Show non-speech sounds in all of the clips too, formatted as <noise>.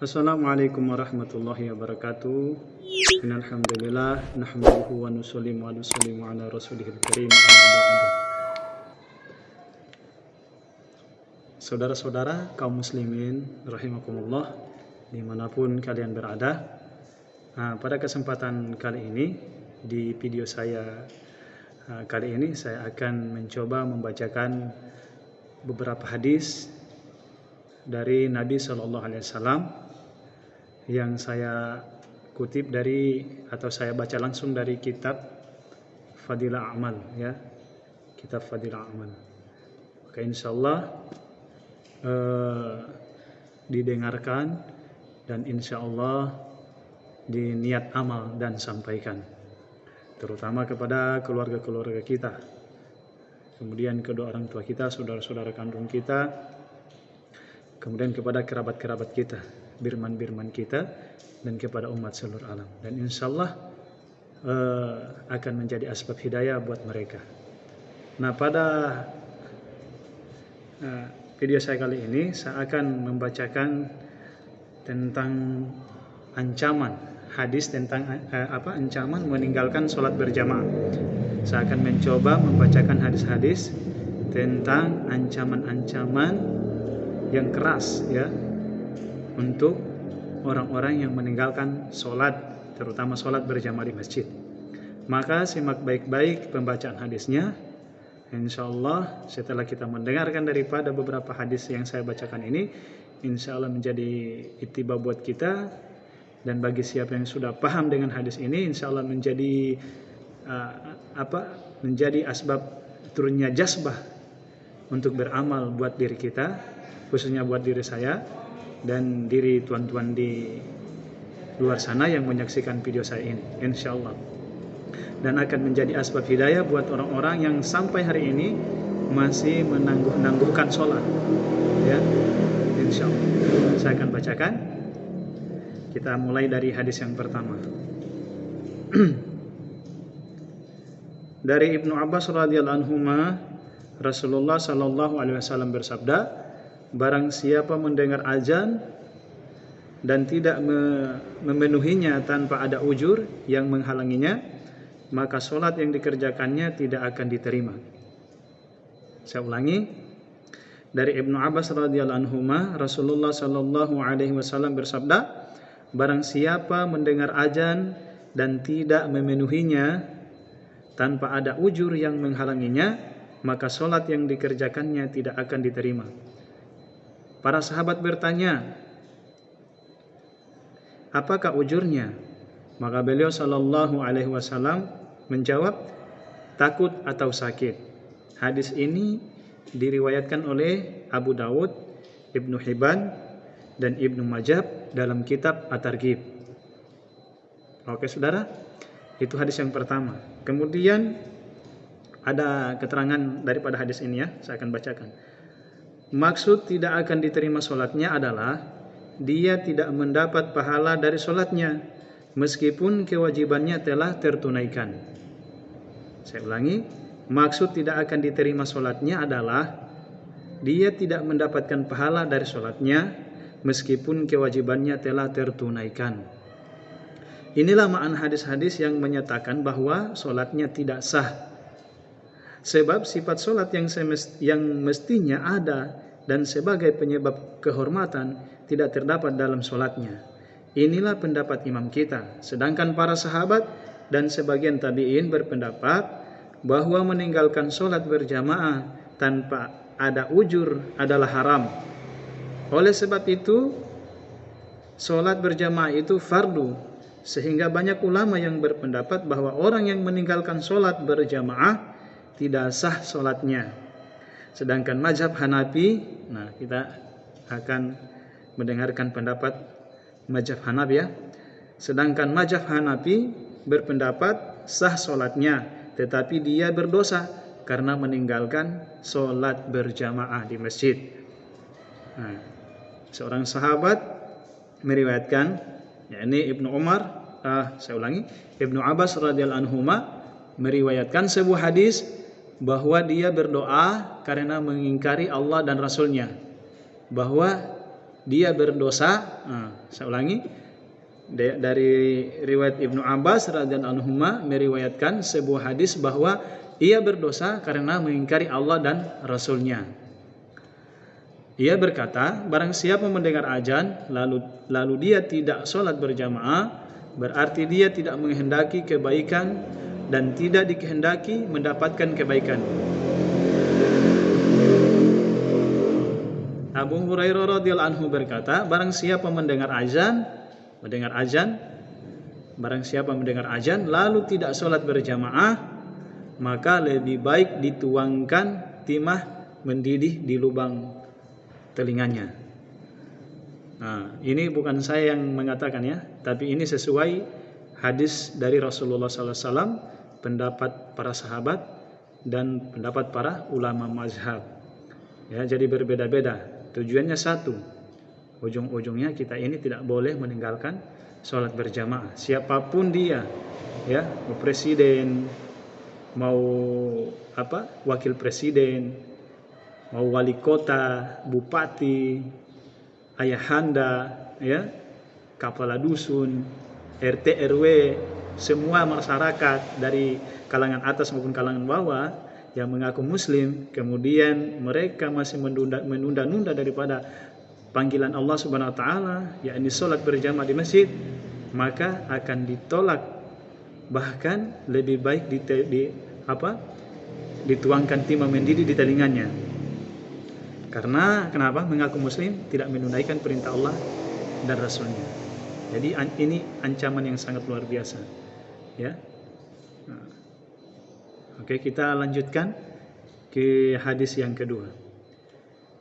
Assalamualaikum warahmatullahi wabarakatuh. Innalhamdulillah nahmaduhu wa nusallimu wa ala rasulihil karim. Saudara-saudara kaum muslimin rahimakumullah di mana pun kalian berada. Nah, pada kesempatan kali ini di video saya uh, kali ini saya akan mencoba membacakan beberapa hadis dari Nabi Shallallahu Alaihi Wasallam yang saya kutip dari atau saya baca langsung dari kitab Fadilah Amal ya. Kitab Fadilah Amal maka insya Allah eh, didengarkan dan insya Allah diniat amal dan sampaikan. Terutama kepada keluarga-keluarga kita. Kemudian kedua orang tua kita saudara-saudara kandung kita. Kemudian kepada kerabat-kerabat kita birman-birman kita dan kepada umat seluruh alam. Dan insya Allah uh, akan menjadi asbab hidayah buat mereka. Nah pada uh, video saya kali ini saya akan membacakan tentang ancaman hadis tentang uh, apa ancaman meninggalkan sholat berjamaah. Saya akan mencoba membacakan hadis-hadis tentang ancaman-ancaman yang keras ya untuk orang-orang yang meninggalkan sholat, terutama sholat berjamaah di masjid. Maka simak baik-baik pembacaan hadisnya. Insya Allah setelah kita mendengarkan daripada beberapa hadis yang saya bacakan ini, insya Allah menjadi itiba buat kita dan bagi siapa yang sudah paham dengan hadis ini, insya Allah menjadi uh, apa? Menjadi asbab turunnya jasbah untuk beramal buat diri kita, khususnya buat diri saya dan diri tuan-tuan di luar sana yang menyaksikan video saya ini insya Allah dan akan menjadi asbab hidayah buat orang-orang yang sampai hari ini masih menangguh-nangguhkan sholat. Ya insya Allah saya akan bacakan. Kita mulai dari hadis yang pertama. <clears throat> Dari Ibnu Abbas radhiyallahu anhu Rasulullah sallallahu alaihi wasallam bersabda barang siapa mendengar azan dan tidak memenuhinya tanpa ada ujur yang menghalanginya maka sholat yang dikerjakannya tidak akan diterima. Saya ulangi dari Ibnu Abbas radhiyallahu anhu Rasulullah sallallahu alaihi wasallam bersabda barang siapa mendengar azan dan tidak memenuhinya tanpa ada ujur yang menghalanginya maka sholat yang dikerjakannya tidak akan diterima Para sahabat bertanya, apakah ujurnya? Maka beliau Shallallahu Alaihi Wasallam menjawab, takut atau sakit. Hadis ini diriwayatkan oleh Abu Dawud, Ibnu Hibban, dan Ibnu Majab dalam kitab At-Targhib. Oke saudara, itu hadis yang pertama. Kemudian ada keterangan daripada hadis ini ya, saya akan bacakan. Maksud tidak akan diterima sholatnya adalah dia tidak mendapat pahala dari sholatnya meskipun kewajibannya telah tertunaikan. Saya ulangi, maksud tidak akan diterima sholatnya adalah dia tidak mendapatkan pahala dari sholatnya meskipun kewajibannya telah tertunaikan. Inilah makna hadis-hadis yang menyatakan bahwa sholatnya tidak sah Sebab sifat solat yang, yang mestinya ada dan sebagai penyebab kehormatan tidak terdapat dalam solatnya. Inilah pendapat imam kita. Sedangkan para sahabat dan sebagian tabi'in berpendapat bahwa meninggalkan solat berjamaah tanpa ada ujur adalah haram. Oleh sebab itu, solat berjamaah itu fardu. Sehingga banyak ulama yang berpendapat bahwa orang yang meninggalkan solat berjamaah tidak sah sholatnya. Sedangkan mazhab Hanafi, nah kita akan mendengarkan pendapat mazhab Hanafi ya. Sedangkan mazhab Hanafi berpendapat sah sholatnya, tetapi dia berdosa karena meninggalkan sholat berjamaah di masjid. Nah, seorang sahabat meriwayatkan, yakni Ibnu Umar, ah, saya ulangi, Ibnu Abbas radhiyallahu anhu meriwayatkan sebuah hadis bahwa dia berdoa karena mengingkari Allah dan Rasulnya bahwa dia berdosa. Nah, saya ulangi dari riwayat Ibnu Abbas radhiyallahu anhu meriwayatkan sebuah hadis bahwa ia berdosa karena mengingkari Allah dan Rasulnya. Ia berkata, barang siapa mendengar ajan lalu lalu dia tidak sholat berjamaah, berarti dia tidak menghendaki kebaikan dan tidak dikehendaki mendapatkan kebaikan. Abu Hurairah radhiyallahu anhu berkata, barang siapa mendengar azan, mendengar azan, barang siapa mendengar azan lalu tidak sholat berjamaah, maka lebih baik dituangkan timah mendidih di lubang telinganya. Nah, ini bukan saya yang mengatakan ya, tapi ini sesuai hadis dari Rasulullah SAW, pendapat para sahabat dan pendapat para ulama mazhab. Ya, jadi berbeda-beda. Tujuannya satu. Ujung-ujungnya kita ini tidak boleh meninggalkan sholat berjamaah. Siapa pun dia, ya, presiden, mau apa, wakil presiden, mau wali kota, bupati, ayahanda, ya, kepala dusun, RT RW, semua masyarakat dari kalangan atas maupun kalangan bawah yang mengaku muslim kemudian mereka masih menunda-nunda daripada panggilan Allah Subhanahu wa taala yakni salat berjamaah di masjid maka akan ditolak. Bahkan lebih baik di, di apa dituangkan timah mendidih di telinganya. Karena kenapa? Mengaku muslim tidak menunaikan perintah Allah dan Rasulnya. Jadi ini ancaman yang sangat luar biasa ya Oke, kita lanjutkan ke hadis yang kedua.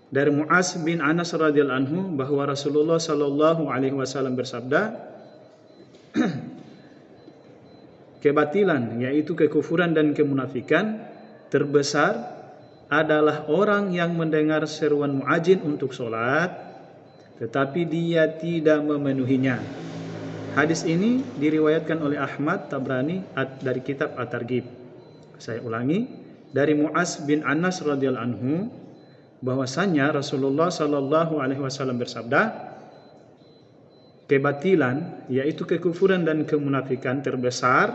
Dari Muaz bin Anas radhiyallahu anhu bahwa Rasulullah sallallahu alaihi wasallam bersabda, <clears throat> kebatilan yaitu kekufuran dan kemunafikan terbesar adalah orang yang mendengar seruan muadzin untuk sholat tetapi dia tidak memenuhinya. Hadis ini diriwayatkan oleh Ahmad Tabrani dari kitab At-Targhib. Saya ulangi dari Muaz bin Anas radhiyallahu anhu bahwasanya Rasulullah sallallahu alaihi wasallam bersabda kebatilan yaitu kekufuran dan kemunafikan terbesar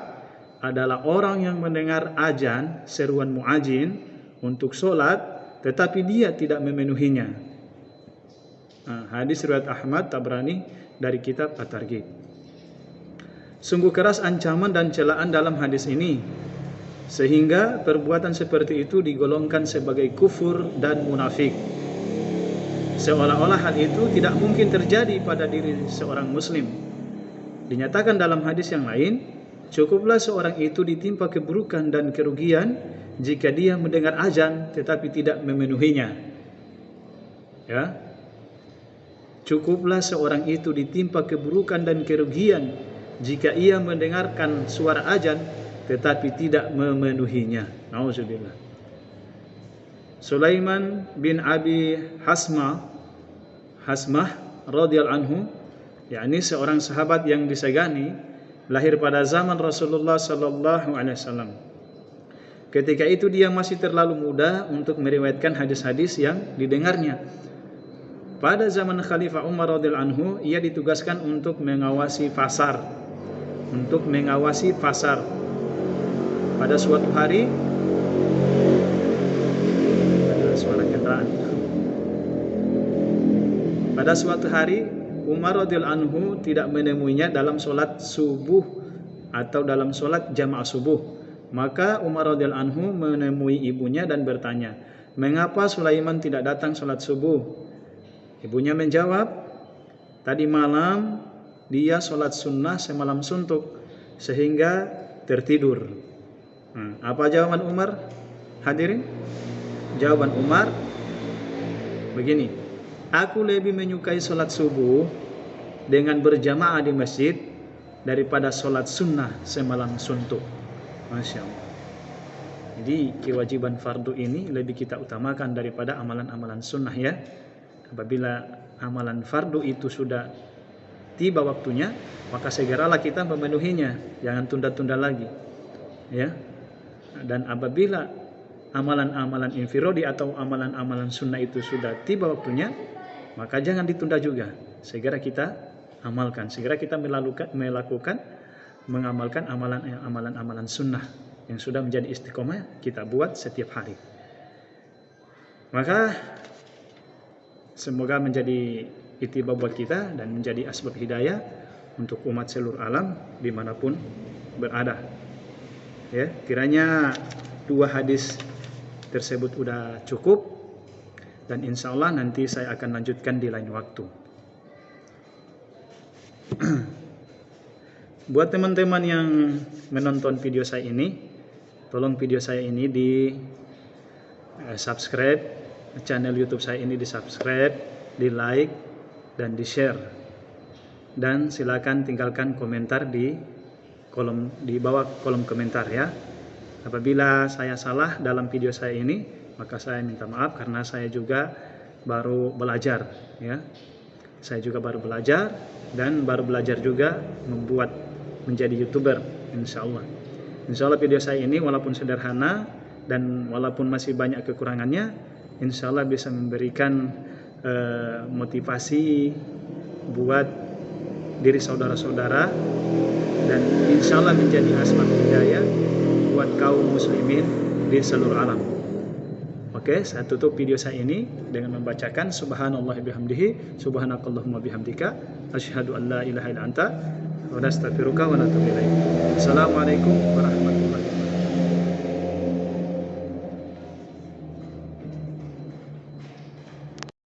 adalah orang yang mendengar ajan seruan muadzin untuk sholat tetapi dia tidak memenuhinya. Nah, hadis riwayat Ahmad Tabrani dari kitab At-Targhib. Sungguh keras ancaman dan celaan dalam hadis ini sehingga perbuatan seperti itu digolongkan sebagai kufur dan munafik. Seolah-olah hal itu tidak mungkin terjadi pada diri seorang muslim. Dinyatakan dalam hadis yang lain, cukuplah seorang itu ditimpa keburukan dan kerugian jika dia mendengar azan tetapi tidak memenuhinya. Ya. Cukuplah seorang itu ditimpa keburukan dan kerugian jika ia mendengarkan suara azan tetapi tidak memenuhinya. Nauzubillah. Sulaiman bin Abi Hasma Hasmah radhiyallahu anhu yakni seorang sahabat yang disegani lahir pada zaman Rasulullah sallallahu alaihi wasallam. Ketika itu dia masih terlalu muda untuk meriwayatkan hadis-hadis yang didengarnya. Pada zaman Khalifah Umar radhiyallahu anhu, ia ditugaskan untuk mengawasi pasar. Untuk mengawasi pasar pada suatu hari suara kendaraan. Pada suatu hari Umar radhiyallahu anhu tidak menemuinya dalam sholat subuh atau dalam sholat jamaah subuh. Maka Umar radhiyallahu anhu menemui ibunya dan bertanya, "Mengapa Sulaiman tidak datang sholat subuh?" Ibunya menjawab, "Tadi malam dia sholat sunnah semalam suntuk sehingga tertidur." Hmm. Apa jawaban Umar? Hadirin? Jawaban Umar begini. Aku lebih menyukai sholat subuh dengan berjamaah di masjid daripada sholat sunnah semalam suntuk. Masya Allah. Jadi kewajiban fardu ini lebih kita utamakan daripada amalan-amalan sunnah ya. Apabila amalan fardu itu sudah tiba waktunya, maka segeralah kita memenuhinya. Jangan tunda-tunda lagi. Ya, dan apabila amalan-amalan infirodi atau amalan-amalan sunnah itu sudah tiba waktunya maka jangan ditunda juga. Segera kita amalkan, segera kita melakukan, melakukan mengamalkan amalan-amalan sunnah yang sudah menjadi istiqomah kita buat setiap hari. Maka semoga menjadi itibar buat kita dan menjadi asbab hidayah untuk umat seluruh alam di mana pun berada. Ya, kiranya dua hadis tersebut sudah cukup dan insya Allah nanti saya akan lanjutkan di lain waktu. <clears throat> Buat teman-teman yang menonton video saya ini, tolong video saya ini di eh, subscribe, channel YouTube saya ini di subscribe, di like, dan di share. Dan silakan tinggalkan komentar di kolom di bawah kolom komentar ya. Apabila saya salah dalam video saya ini, maka saya minta maaf karena saya juga baru belajar ya. Saya juga baru belajar dan baru belajar juga membuat menjadi youtuber insya Allah. Insya Allah video saya ini walaupun sederhana dan walaupun masih banyak kekurangannya, insya Allah bisa memberikan uh, motivasi buat diri saudara-saudara dan insya Allah menjadi asbab hidayah buat kaum muslimin di seluruh alam. Oke, saya tutup video saya ini dengan membacakan subhanallah bihamdihi subhanakallahumma bihamdika asyhadu an la ilaha illa anta wa nastaghfiruka wa natubu. Assalamualaikum warahmatullahi wabarakatuh.